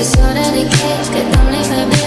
It's so delicate, que tan libre